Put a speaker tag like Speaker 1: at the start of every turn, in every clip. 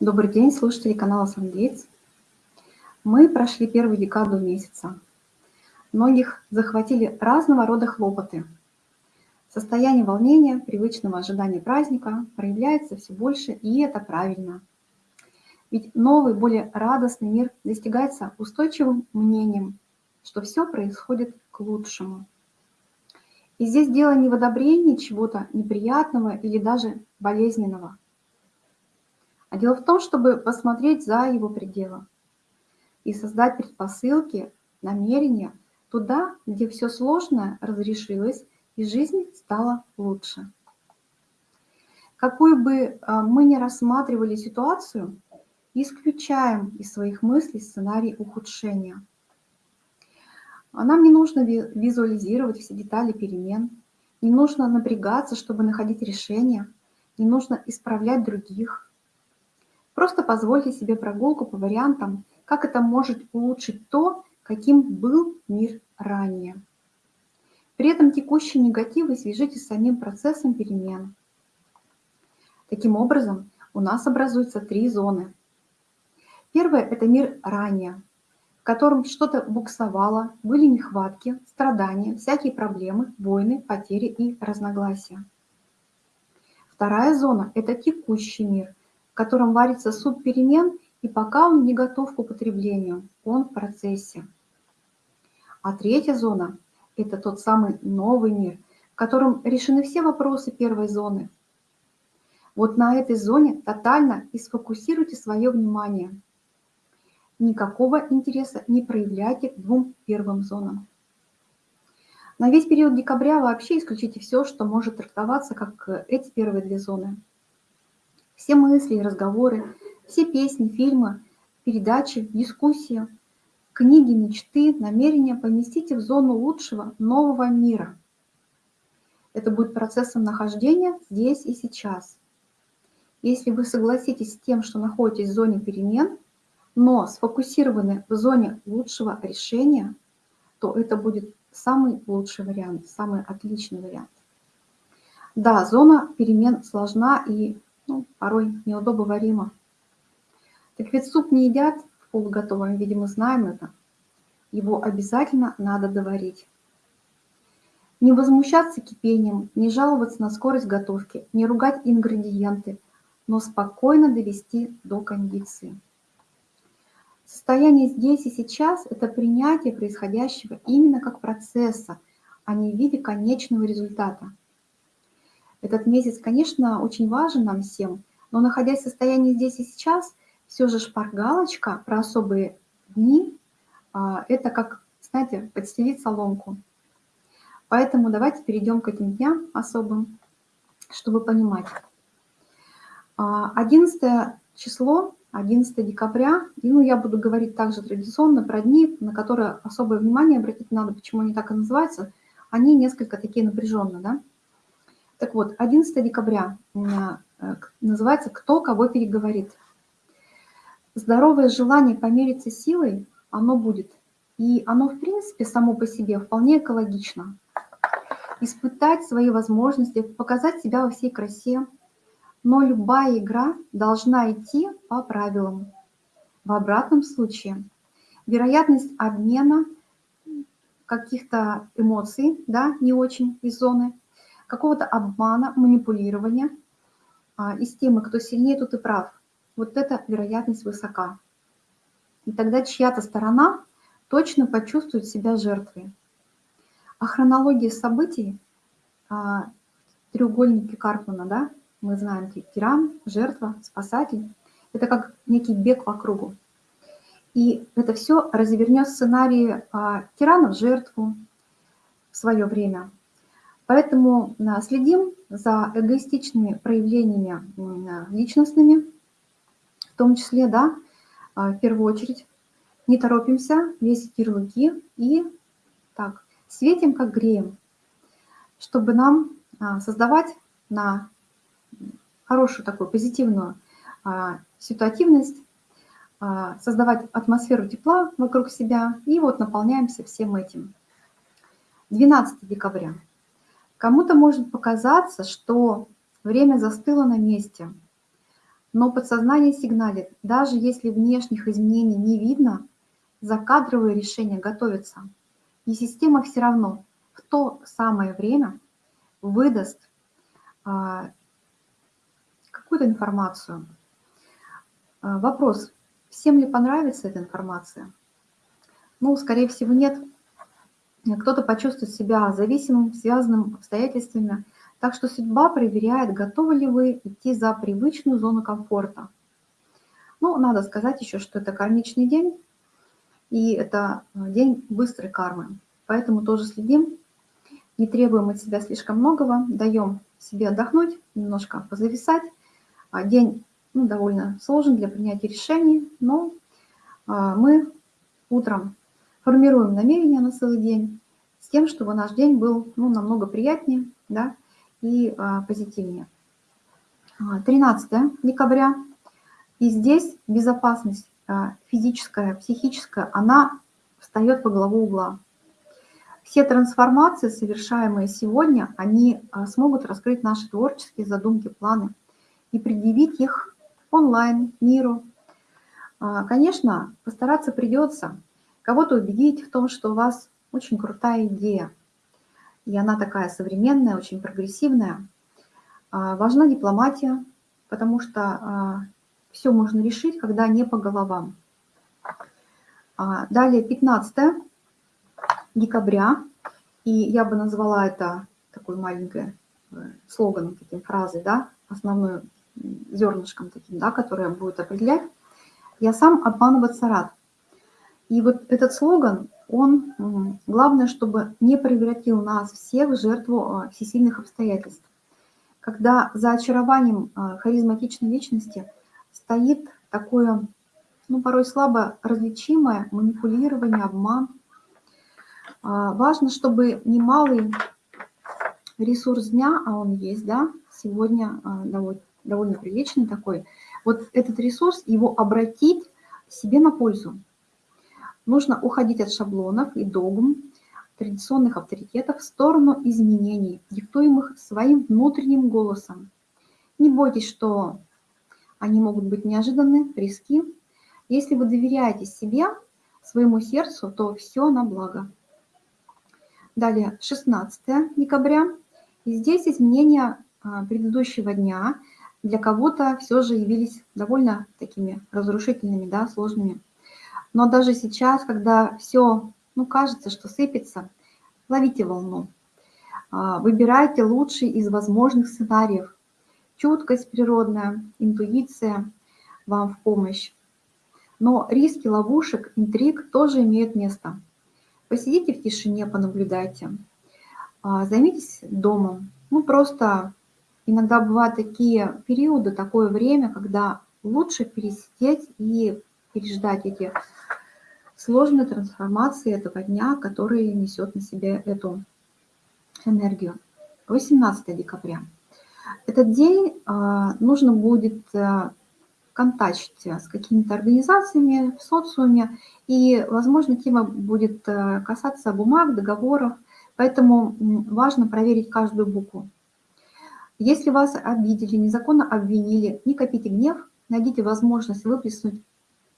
Speaker 1: Добрый день, слушатели канала Сангейтс. Мы прошли первую декаду месяца. Многих захватили разного рода хлопоты. Состояние волнения, привычного ожидания праздника проявляется все больше, и это правильно. Ведь новый, более радостный мир достигается устойчивым мнением, что все происходит к лучшему. И здесь дело не в одобрении чего-то неприятного или даже болезненного, а дело в том, чтобы посмотреть за его пределы и создать предпосылки, намерения туда, где все сложное разрешилось и жизнь стала лучше. Какую бы а, мы ни рассматривали ситуацию, исключаем из своих мыслей сценарий ухудшения – а нам не нужно визуализировать все детали перемен, не нужно напрягаться, чтобы находить решения, не нужно исправлять других. Просто позвольте себе прогулку по вариантам, как это может улучшить то, каким был мир ранее. При этом текущие негативы свяжите с самим процессом перемен. Таким образом, у нас образуются три зоны. Первая – это мир ранее, котором что-то буксовало, были нехватки, страдания, всякие проблемы, войны, потери и разногласия. Вторая зона – это текущий мир, в котором варится суп перемен, и пока он не готов к употреблению, он в процессе. А третья зона – это тот самый новый мир, в котором решены все вопросы первой зоны. Вот на этой зоне тотально и сфокусируйте свое внимание – никакого интереса не проявляйте к двум первым зонам. На весь период декабря вообще исключите все, что может трактоваться как эти первые две зоны. Все мысли и разговоры, все песни, фильмы, передачи, дискуссии, книги, мечты, намерения поместите в зону лучшего нового мира. Это будет процессом нахождения здесь и сейчас. Если вы согласитесь с тем, что находитесь в зоне перемен – но сфокусированы в зоне лучшего решения, то это будет самый лучший вариант, самый отличный вариант. Да, зона перемен сложна и ну, порой неудобоварима. Так ведь суп не едят в полуготовом виде, мы знаем это. Его обязательно надо доварить. Не возмущаться кипением, не жаловаться на скорость готовки, не ругать ингредиенты, но спокойно довести до кондиции. Состояние здесь и сейчас – это принятие происходящего именно как процесса, а не в виде конечного результата. Этот месяц, конечно, очень важен нам всем, но находясь в состоянии здесь и сейчас, все же шпаргалочка про особые дни а, – это как, знаете, подстелить соломку. Поэтому давайте перейдем к этим дням особым, чтобы понимать. 11 а, число 11 декабря. И ну, я буду говорить также традиционно про дни, на которые особое внимание обратить надо, почему они так и называются. Они несколько такие напряженные, да? Так вот, 11 декабря у меня э, называется «Кто кого переговорит». Здоровое желание помериться силой, оно будет. И оно, в принципе, само по себе вполне экологично. Испытать свои возможности, показать себя во всей красе – но любая игра должна идти по правилам. В обратном случае вероятность обмена каких-то эмоций, да, не очень из зоны, какого-то обмана, манипулирования а, из темы «кто сильнее, тут и прав», вот эта вероятность высока. И тогда чья-то сторона точно почувствует себя жертвой. А хронология событий, а, треугольники Карпмана, да, мы знаем тиран, жертва, спасатель. Это как некий бег по кругу. И это все развернет сценарии а, тирана в жертву в свое время. Поэтому а, следим за эгоистичными проявлениями личностными, в том числе, да, а, в первую очередь, не торопимся, весить ярлыки и так, светим, как греем, чтобы нам создавать на хорошую такую позитивную а, ситуативность, а, создавать атмосферу тепла вокруг себя, и вот наполняемся всем этим. 12 декабря. Кому-то может показаться, что время застыло на месте, но подсознание сигналит, даже если внешних изменений не видно, закадровые решения готовятся. И система все равно в то самое время выдаст а, какую-то информацию. А, вопрос, всем ли понравится эта информация? Ну, скорее всего, нет. Кто-то почувствует себя зависимым, связанным обстоятельствами. Так что судьба проверяет, готовы ли вы идти за привычную зону комфорта. Ну, надо сказать еще, что это кармичный день, и это день быстрой кармы. Поэтому тоже следим, не требуем от себя слишком многого, даем себе отдохнуть, немножко позависать. А день ну, довольно сложен для принятия решений, но а, мы утром формируем намерения на целый день с тем, чтобы наш день был ну, намного приятнее да, и а, позитивнее. 13 декабря. И здесь безопасность физическая, психическая, она встает по главу угла. Все трансформации, совершаемые сегодня, они смогут раскрыть наши творческие задумки, планы и предъявить их онлайн, миру. Конечно, постараться придется кого-то убедить в том, что у вас очень крутая идея, и она такая современная, очень прогрессивная. Важна дипломатия, потому что все можно решить, когда не по головам. Далее 15 декабря, и я бы назвала это такой маленькой э, слоганом, таким фразой, да, основной зернышком таким, да, которое будет определять, я сам обманываться рад. И вот этот слоган, он, главное, чтобы не превратил нас всех в жертву а, всесильных обстоятельств. Когда за очарованием а, харизматичной личности стоит такое, ну, порой слабо различимое манипулирование, обман. А, важно, чтобы немалый ресурс дня, а он есть, да, сегодня довольно довольно приличный такой, вот этот ресурс, его обратить себе на пользу. Нужно уходить от шаблонов и догм, традиционных авторитетов в сторону изменений, диктуемых своим внутренним голосом. Не бойтесь, что они могут быть неожиданны, риски. Если вы доверяете себе, своему сердцу, то все на благо. Далее, 16 декабря. И здесь изменения а, предыдущего дня – для кого-то все же явились довольно такими разрушительными, да, сложными. Но даже сейчас, когда все, ну, кажется, что сыпется, ловите волну. А, выбирайте лучший из возможных сценариев. Чуткость природная, интуиция вам в помощь. Но риски ловушек, интриг тоже имеют место. Посидите в тишине, понаблюдайте. А, займитесь домом. Ну, просто иногда бывают такие периоды, такое время, когда лучше пересидеть и переждать эти сложные трансформации этого дня, который несет на себе эту энергию. 18 декабря. Этот день а, нужно будет а, контачить с какими-то организациями в социуме, и, возможно, тема будет а, касаться бумаг, договоров, поэтому важно проверить каждую букву. Если вас обидели, незаконно обвинили, не копите гнев, найдите возможность выплеснуть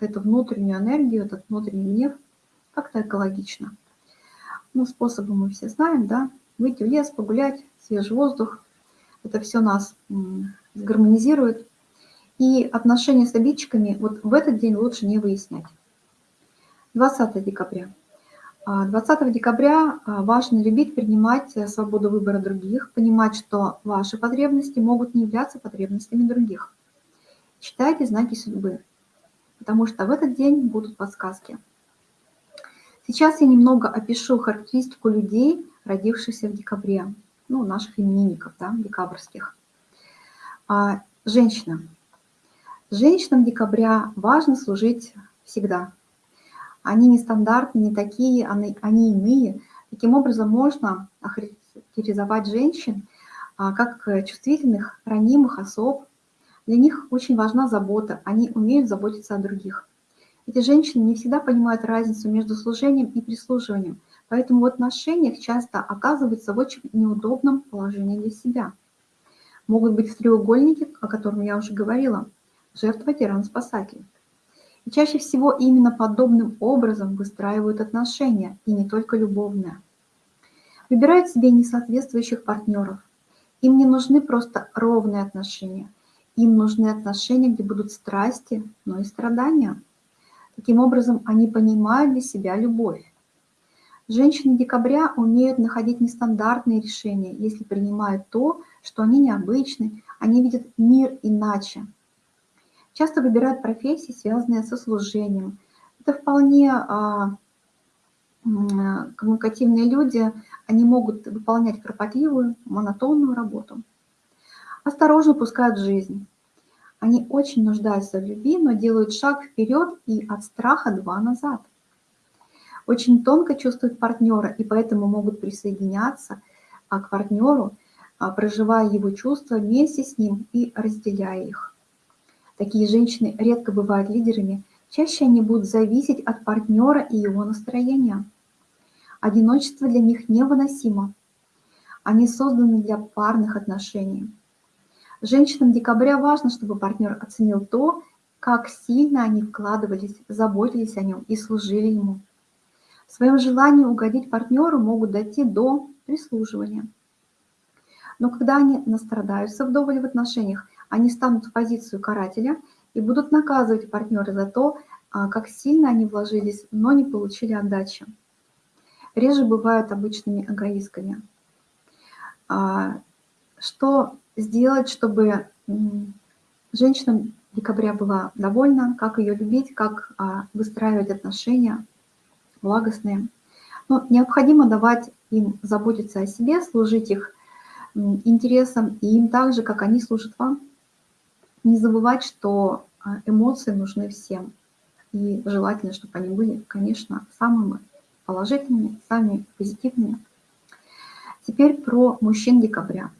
Speaker 1: эту внутреннюю энергию, этот внутренний гнев как-то экологично. Ну, способы мы все знаем, да, выйти в лес, погулять, свежий воздух, это все нас гармонизирует. И отношения с обидчиками вот в этот день лучше не выяснять. 20 декабря. 20 а, декабря а, важно любить, принимать э, свободу выбора других, понимать, что ваши потребности могут не являться потребностями других. Читайте знаки судьбы, потому что в этот день будут подсказки. Сейчас я немного опишу характеристику людей, родившихся в декабре, ну, наших именинников, да, декабрьских. А, женщина. Женщинам декабря важно служить всегда – они нестандартные, не такие, они, они иные. Таким образом, можно охарактеризовать женщин а, как чувствительных, ранимых особ. Для них очень важна забота, они умеют заботиться о других. Эти женщины не всегда понимают разницу между служением и прислуживанием, поэтому в отношениях часто оказываются в очень неудобном положении для себя. Могут быть в треугольнике, о котором я уже говорила, жертва, тиран, спасатель. И чаще всего именно подобным образом выстраивают отношения, и не только любовные. Выбирают себе несоответствующих партнеров. Им не нужны просто ровные отношения. Им нужны отношения, где будут страсти, но и страдания. Таким образом, они понимают для себя любовь. Женщины декабря умеют находить нестандартные решения, если принимают то, что они необычны, они видят мир иначе. Часто выбирают профессии, связанные со служением. Это вполне а, коммуникативные люди, они могут выполнять кропотливую, монотонную работу. Осторожно пускают жизнь. Они очень нуждаются в любви, но делают шаг вперед и от страха два назад очень тонко чувствуют партнера и поэтому могут присоединяться а, к партнеру, а, проживая его чувства вместе с ним и разделяя их. Такие женщины редко бывают лидерами, чаще они будут зависеть от партнера и его настроения. Одиночество для них невыносимо. Они созданы для парных отношений. Женщинам декабря важно, чтобы партнер оценил то, как сильно они вкладывались, заботились о нем и служили ему. В своем желании угодить партнеру могут дойти до прислуживания. Но когда они настрадаются вдоволь в отношениях, они станут в позицию карателя и будут наказывать партнера за то, а, как сильно они вложились, но не получили отдачи. Реже бывают обычными эгоистками. А, что сделать, чтобы женщина декабря была довольна, как ее любить, как а, выстраивать отношения – благостные. Но необходимо давать им заботиться о себе, служить их интересам и им так же, как они служат вам. Не забывать, что а, эмоции нужны всем. И желательно, чтобы они были, конечно, самыми положительными, самыми позитивными. Теперь про мужчин декабря.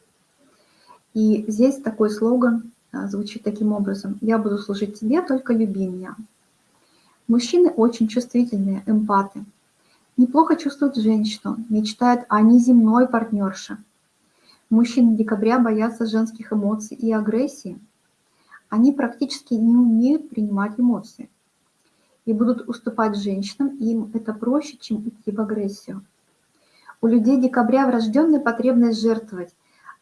Speaker 1: И здесь такой слоган а, звучит таким образом. «Я буду служить тебе, только люби меня». Мужчины очень чувствительные, эмпаты. Неплохо чувствуют женщину, мечтают о неземной партнерше. Мужчины декабря боятся женских эмоций и агрессии. Они практически не умеют принимать эмоции и будут уступать женщинам, им это проще, чем идти в агрессию. У людей декабря врожденная потребность жертвовать,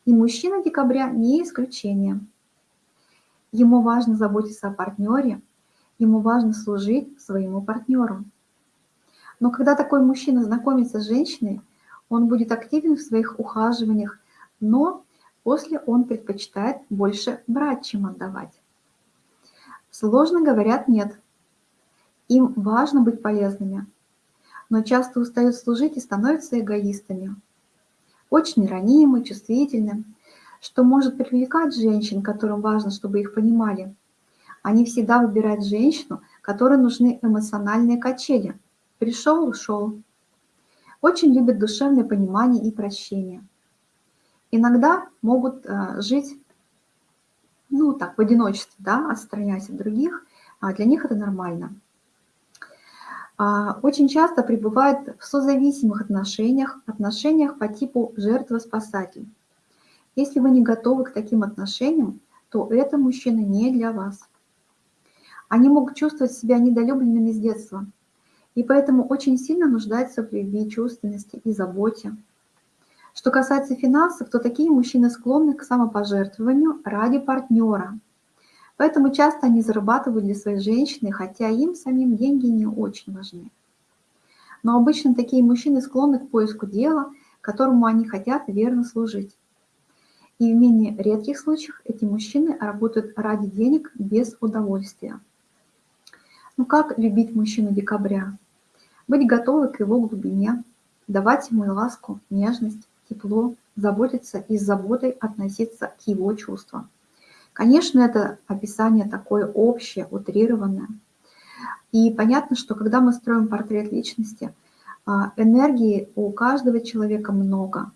Speaker 1: и мужчина декабря не исключение. Ему важно заботиться о партнере, ему важно служить своему партнеру. Но когда такой мужчина знакомится с женщиной, он будет активен в своих ухаживаниях, но после он предпочитает больше брать, чем отдавать. Сложно говорят «нет». Им важно быть полезными, но часто устают служить и становятся эгоистами. Очень ранимы, чувствительны, что может привлекать женщин, которым важно, чтобы их понимали – они всегда выбирают женщину, которой нужны эмоциональные качели. Пришел, ушел. Очень любят душевное понимание и прощение. Иногда могут э, жить, ну так, в одиночестве, да, отстраняясь от других, а для них это нормально. А, очень часто пребывают в созависимых отношениях, отношениях по типу жертва-спасатель. Если вы не готовы к таким отношениям, то это мужчина не для вас. Они могут чувствовать себя недолюбленными с детства, и поэтому очень сильно нуждаются в любви, чувственности и заботе. Что касается финансов, то такие мужчины склонны к самопожертвованию ради партнера. Поэтому часто они зарабатывают для своей женщины, хотя им самим деньги не очень важны. Но обычно такие мужчины склонны к поиску дела, которому они хотят верно служить. И в менее редких случаях эти мужчины работают ради денег без удовольствия. Ну как любить мужчину декабря? Быть готовы к его глубине, давать ему ласку, нежность, тепло, заботиться и с заботой относиться к его чувствам. Конечно, это описание такое общее, утрированное. И понятно, что когда мы строим портрет личности, а, энергии у каждого человека много.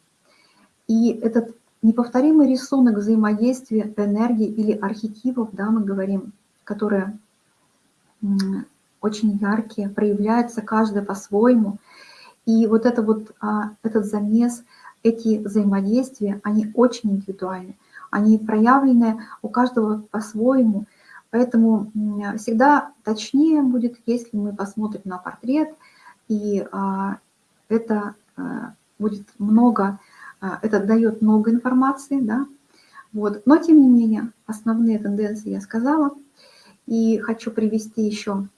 Speaker 1: И этот неповторимый рисунок взаимодействия энергии или архетипов, да, мы говорим, которые очень яркие, проявляются каждый по-своему. И вот, это вот а, этот замес, эти взаимодействия, они очень индивидуальны. Они проявлены у каждого по-своему. Поэтому всегда точнее будет, если мы посмотрим на портрет, и а, это а, будет много, а, это дает много информации, да, вот. Но, тем не менее, основные тенденции я сказала. И хочу привести еще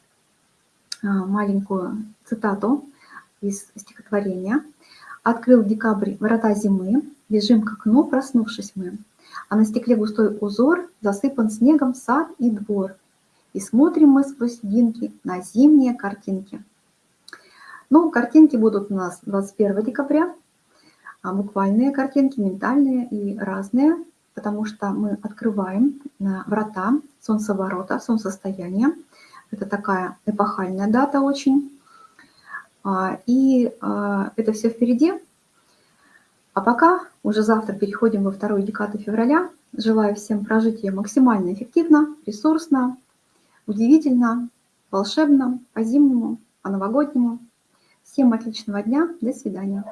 Speaker 1: маленькую цитату из стихотворения. «Открыл декабрь врата зимы, бежим к окну, проснувшись мы а на стекле густой узор засыпан снегом сад и двор. И смотрим мы сквозь льдинки на зимние картинки. Ну, картинки будут у нас 21 декабря, а буквальные картинки, ментальные и разные, потому что мы открываем э, врата солнцеворота, солнцестояния. Это такая эпохальная дата очень. А, и а, это все впереди, а пока уже завтра переходим во вторую декаду февраля. Желаю всем прожить ее максимально эффективно, ресурсно, удивительно, волшебно, по-зимнему, по-новогоднему. Всем отличного дня. До свидания.